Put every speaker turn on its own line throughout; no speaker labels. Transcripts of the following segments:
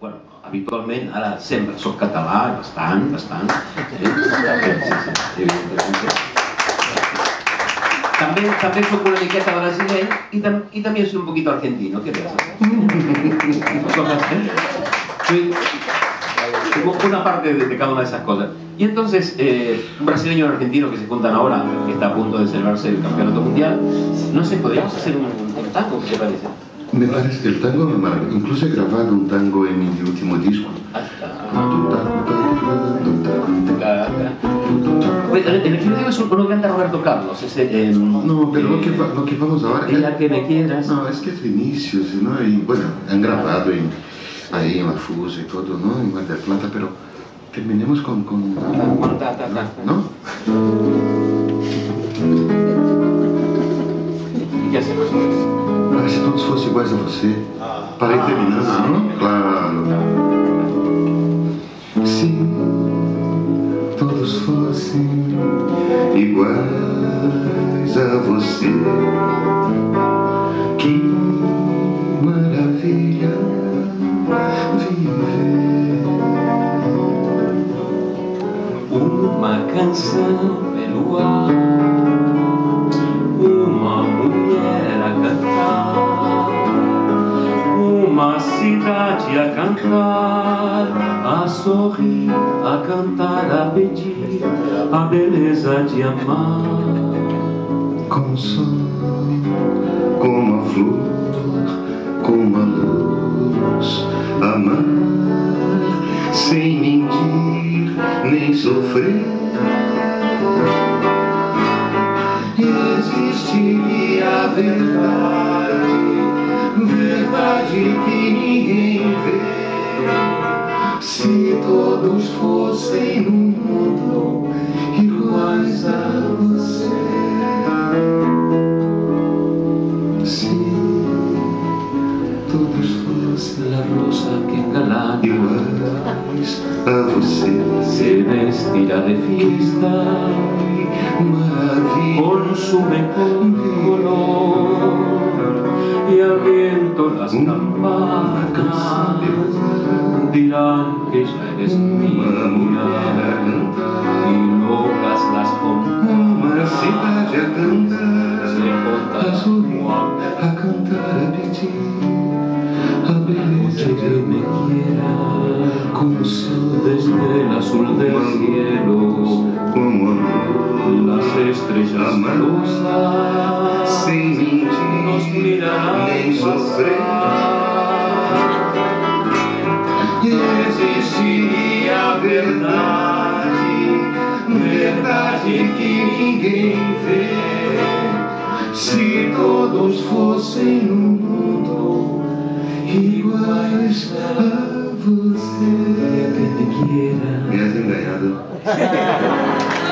bueno, habitualment, ara sempre soc català, bastant, bastant. Eh? Sí, sí, evidentment. També, també soc una miqueta y, tam y también soy un poquito argentino, ¿qué? Soy, tengo una parte de, de, cada una de esas cosas. Y entonces, eh, un brasileño y un argentino que se juntan ahora, que está a punto de celebrarse el campeonato mundial, no sé, podríamos hacer un, un tango, ¿qué te parece?
Me parece que el tango es maravilloso. Incluso he grabado un tango en mi último disco.
El que yo digo es uno que anda Roberto Carlos. Ese, eh,
no, pero lo, que, lo que vamos ahora...
Es la que me quieras.
No, es que es inicio, ¿no? Y bueno, han grabado en, ahí en La Fusa y todo, ¿no? En Mar del Plata, pero terminemos con... con ¿No?
¿Y qué hacemos?
Ah, todos fossem iguais a você. Para ir terminando,
ah,
não? Claro. Se todos fossem iguais a você, que maravilha viver.
Uma canção pelo ar, cidade a cantar, a sorrir, a cantar, a pedir a beleza de amar.
Com o sol, como a flor, como a luz, amar sem mentir nem sofrer. Existiria a verdade, verdade que ninguém vê. Se todos fossem no mundo iguais a você. Se todos fossem
La rosa que engalana
iguais a você.
se vestirá de fiesta
Maravilha.
con su mejor al viento las campanas dirán que ya eres mía y locas las compañías
cidade a cantar,
se
a
contarán
a cantar, a pedir a beleza
que me quiera
Como
desde el azul del cielo
como amor,
las estrellas
Amar.
rosas
sem
nos
mentir,
mirarán
nem sofrer. Existiria a verdade, verdade que ninguém vê. Se todos fossem no mundo iguais a você.
que te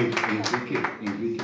Enrique, Enrique,